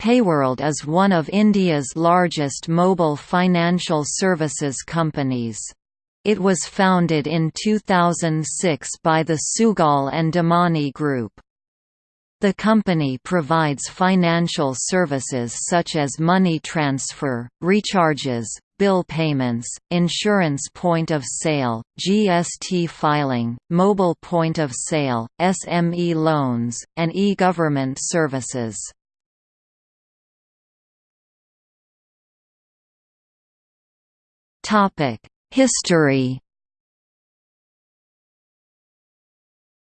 Payworld is one of India's largest mobile financial services companies. It was founded in 2006 by the Sugal and Damani Group. The company provides financial services such as money transfer, recharges, bill payments, insurance point of sale, GST filing, mobile point of sale, SME loans, and e-government services. History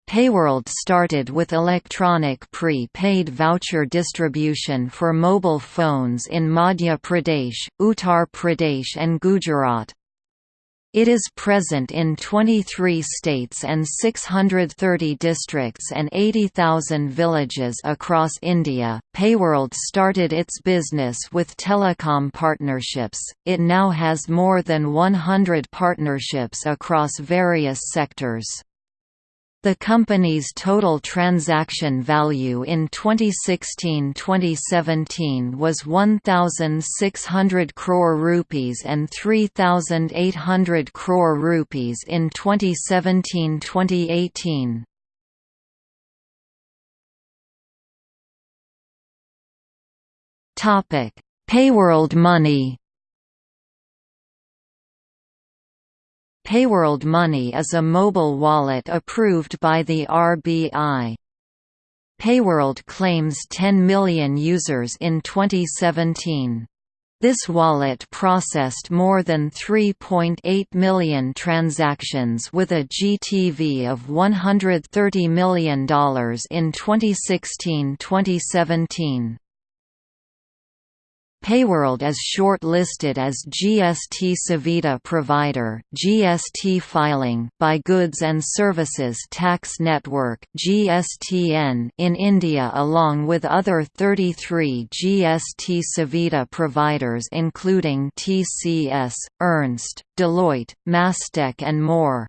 Payworld started with electronic pre-paid voucher distribution for mobile phones in Madhya Pradesh, Uttar Pradesh and Gujarat. It is present in 23 states and 630 districts and 80,000 villages across India. Payworld started its business with telecom partnerships. It now has more than 100 partnerships across various sectors. The company's total transaction value in 2016-2017 was 1600 crore rupees and 3800 crore rupees in 2017-2018. Topic: Payworld Money Payworld Money is a mobile wallet approved by the RBI. Payworld claims 10 million users in 2017. This wallet processed more than 3.8 million transactions with a GTV of $130 million in 2016-2017. Payworld is short-listed as GST Suvidha Provider (GST filing) by Goods and Services Tax Network (GSTN) in India along with other 33 GST Suvidha providers including TCS, Ernst, Deloitte, Mastech and more.